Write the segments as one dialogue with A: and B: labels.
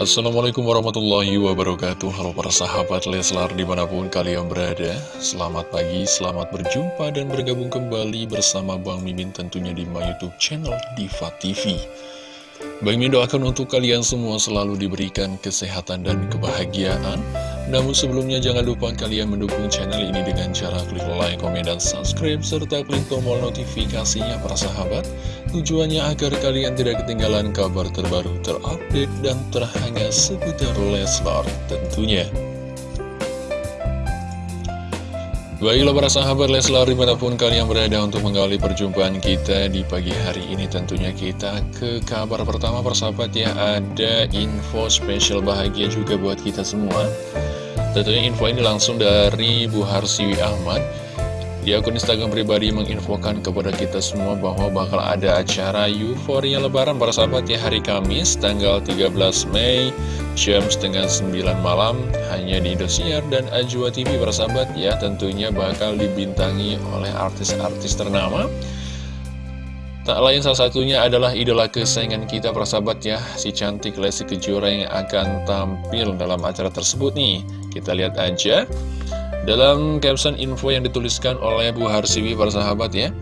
A: Assalamualaikum warahmatullahi wabarakatuh. Halo para sahabat Leslar di mana pun kalian berada. Selamat pagi, selamat berjumpa dan bergabung kembali bersama Bang Mimin tentunya di my youtube channel Diva TV Bang Mimin doakan untuk kalian semua selalu diberikan kesehatan dan kebahagiaan namun sebelumnya jangan lupa kalian mendukung channel ini dengan cara klik like, komen, dan subscribe serta klik tombol notifikasinya para sahabat. Tujuannya agar kalian tidak ketinggalan kabar terbaru terupdate dan terhangat seputar Leslar tentunya. Baiklah para sahabat Leslar di mana pun kalian berada untuk mengawali perjumpaan kita di pagi hari ini Tentunya kita ke kabar pertama persahabat ya. Ada info spesial bahagia juga buat kita semua Tentunya info ini langsung dari Bu Harsiwi Ahmad. Di akun Instagram pribadi menginfokan kepada kita semua bahwa bakal ada acara euforia lebaran para sahabat ya hari Kamis tanggal 13 Mei jam setengah 9 malam hanya di Indosiar dan Ajwa TV para sahabat ya tentunya bakal dibintangi oleh artis-artis ternama Tak lain salah satunya adalah idola kesayangan kita para sahabat ya. Si cantik Lesti Kejora yang akan tampil dalam acara tersebut nih. Kita lihat aja Dalam caption info yang dituliskan oleh Bu Harsiwi para sahabat ya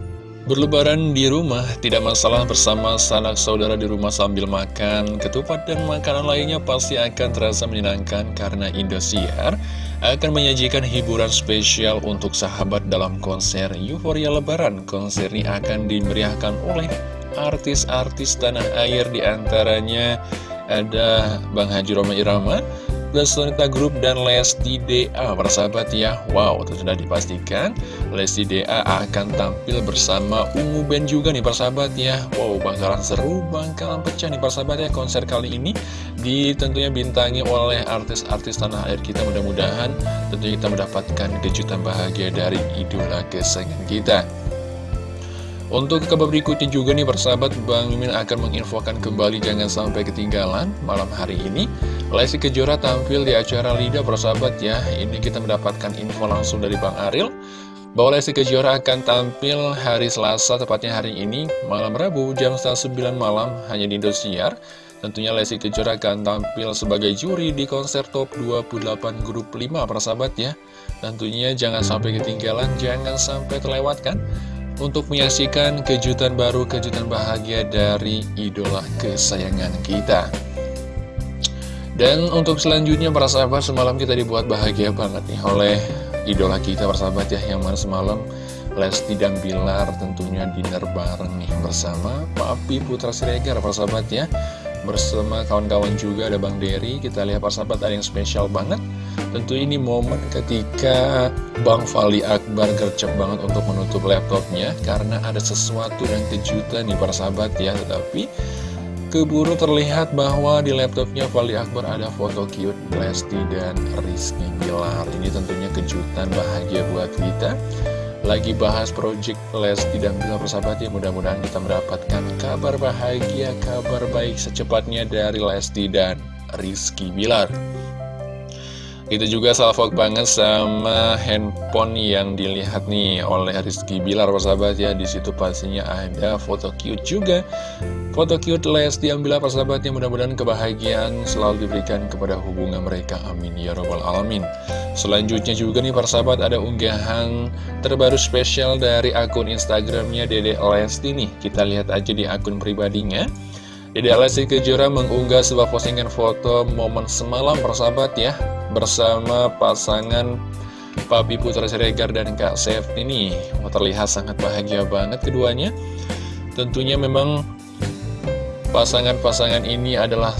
A: Berlebaran di rumah, tidak masalah bersama sanak saudara di rumah sambil makan ketupat dan makanan lainnya pasti akan terasa menyenangkan karena Indosiar akan menyajikan hiburan spesial untuk sahabat dalam konser Euphoria Lebaran. Konser ini akan dimeriahkan oleh artis-artis tanah air di antaranya ada Bang Haji Roma Irama, Lesonita Group dan Lesti DA Persahabat ya Wow itu sudah dipastikan Lesti DA akan tampil bersama Ungu Band juga nih persahabat ya. Wow bakalan seru bakalan pecah nih persahabat ya Konser kali ini di tentunya bintangi oleh artis-artis tanah air kita. Mudah-mudahan tentunya kita mendapatkan kejutan bahagia dari idola kesayangan kita untuk kabar berikutnya juga nih persahabat Bang Mimin akan menginfokan kembali jangan sampai ketinggalan malam hari ini. Lesti Kejora tampil di acara Lida persahabat ya. Ini kita mendapatkan info langsung dari Bang Aril bahwa Lesti Kejora akan tampil hari Selasa tepatnya hari ini malam Rabu jam 9 malam hanya di Indosiar. Tentunya Lesti Kejora akan tampil sebagai juri di konser top 28 grup 5 persahabat ya. Tentunya jangan sampai ketinggalan, jangan sampai terlewatkan untuk menyaksikan kejutan baru, kejutan bahagia dari idola kesayangan kita. Dan untuk selanjutnya para sahabat semalam kita dibuat bahagia banget nih oleh idola kita para sahabat ya yang mana semalam Lesti dan Bilar tentunya dinner bareng nih bersama Papi Putra Siregar para sahabat ya bersama kawan-kawan juga ada Bang Dery kita lihat para sahabat ada yang spesial banget. Tentu ini momen ketika Bang Fali Akbar gercep banget untuk menutup laptopnya karena ada sesuatu yang kejutan nih para sahabat ya. Tetapi keburu terlihat bahwa di laptopnya Fali Akbar ada foto cute Lesti dan Rizky Bilar. Ini tentunya kejutan bahagia buat kita lagi bahas project Lesti dan Bilar persahabat ya mudah-mudahan kita mendapatkan kabar bahagia, kabar baik secepatnya dari Lesti dan Rizky Bilar. Itu juga salvok banget sama handphone yang dilihat nih oleh Rizky Bilar persahabat ya. Di situ pastinya ada foto cute juga. Foto cute Lesti yang bila persahabatnya mudah-mudahan kebahagiaan selalu diberikan kepada hubungan mereka. Amin ya robbal alamin. Selanjutnya juga nih persahabat ada unggahan terbaru spesial dari akun Instagramnya Dede Lesti nih. Kita lihat aja di akun pribadinya. Dede Lesti Kejora mengunggah sebuah postingan foto momen semalam persahabat ya bersama pasangan Papi Putra Siregar dan Kak Sef ini. Terlihat sangat bahagia banget keduanya. Tentunya memang pasangan-pasangan ini adalah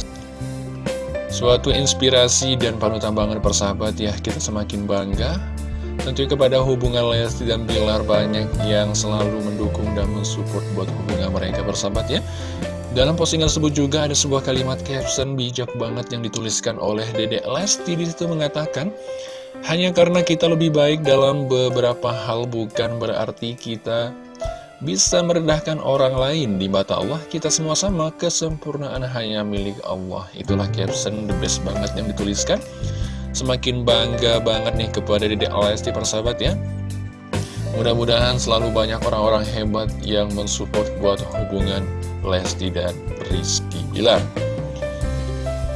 A: suatu inspirasi dan panutan banget persahabat ya. Kita semakin bangga. Tentunya kepada hubungan Lesti dan Bilar banyak yang selalu mendukung dan mensupport buat hubungan mereka bersahabat ya dalam postingan tersebut juga ada sebuah kalimat caption bijak banget yang dituliskan oleh Dede Lesti di situ mengatakan hanya karena kita lebih baik dalam beberapa hal bukan berarti kita bisa merendahkan orang lain di mata Allah. Kita semua sama kesempurnaan hanya milik Allah. Itulah caption the best banget yang dituliskan. Semakin bangga banget nih kepada Dede Lesti persahabat ya. Mudah-mudahan selalu banyak orang-orang hebat yang mensupport buat hubungan Lesti dan Rizky Bilar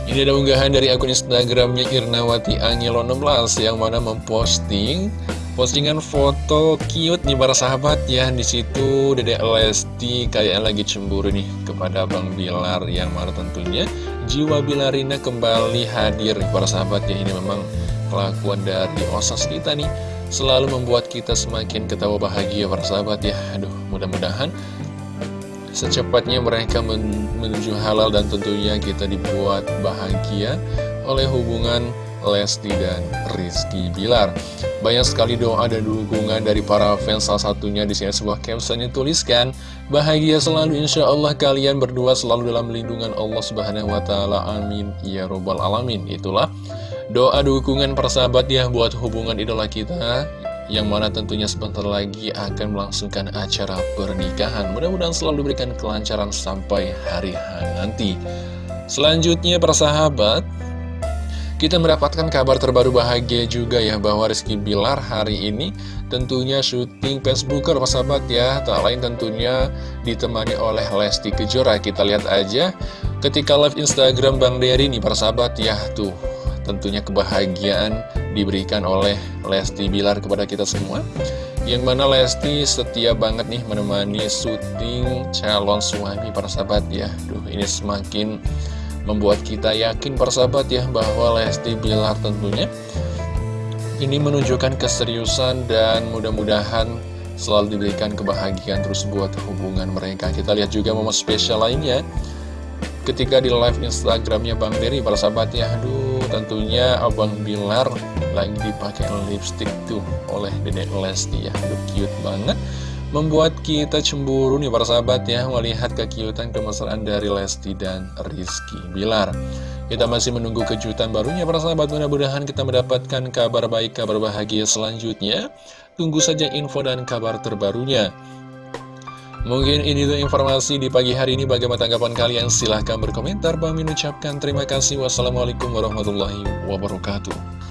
A: Ini ada unggahan dari akun Instagramnya Irnawati Angelo 16 yang mana memposting postingan foto cute nih para sahabat ya. Di situ Dedek Lesti kayak lagi cemburu nih kepada Bang Bilar yang mana tentunya jiwa Bilarina kembali hadir para sahabat ya. Ini memang kelakuan dari osas kita nih selalu membuat kita semakin ketawa bahagia para sahabat ya. Aduh, mudah-mudahan secepatnya mereka menuju halal dan tentunya kita dibuat bahagia oleh hubungan Lesti dan Rizky Bilar. Banyak sekali doa dan dukungan dari para fans salah satunya di sini sebuah caption yang tuliskan bahagia selalu insya Allah kalian berdua selalu dalam lindungan Allah Subhanahu Wa Taala. Amin. Ya robbal alamin. Itulah doa dukungan persahabat ya buat hubungan idola kita yang mana tentunya sebentar lagi akan melangsungkan acara pernikahan. Mudah-mudahan selalu diberikan kelancaran sampai hari nanti. Selanjutnya persahabat, kita mendapatkan kabar terbaru bahagia juga ya bahwa Rizky Bilar hari ini tentunya syuting Facebooker persahabat ya. Tak lain tentunya ditemani oleh Lesti Kejora. Kita lihat aja ketika live Instagram Bang Dery nih persahabat ya tuh tentunya kebahagiaan diberikan oleh Lesti Bilar kepada kita semua. Yang mana Lesti setia banget nih menemani syuting calon suami para sahabat ya. Duh ini semakin membuat kita yakin para sahabat ya bahwa Lesti Bilar tentunya Ini menunjukkan keseriusan dan mudah-mudahan selalu diberikan kebahagiaan terus buat hubungan mereka. Kita lihat juga momen spesial lainnya. Ketika di live Instagramnya Bang Dery para sahabat ya aduh tentunya Abang Bilar lagi dipakai lipstick tuh oleh Dedek Lesti ya. Aduh cute banget. Membuat kita cemburu nih para sahabat ya melihat kekiutan kemesraan dari Lesti dan Rizky Bilar. Kita masih menunggu kejutan barunya para sahabat. Mudah-mudahan kita mendapatkan kabar baik kabar bahagia selanjutnya. Tunggu saja info dan kabar terbarunya Mungkin ini tuh informasi di pagi hari ini. Bagaimana tanggapan kalian? Silahkan berkomentar. Bang Min ucapkan terima kasih. Wassalamualaikum warahmatullahi wabarakatuh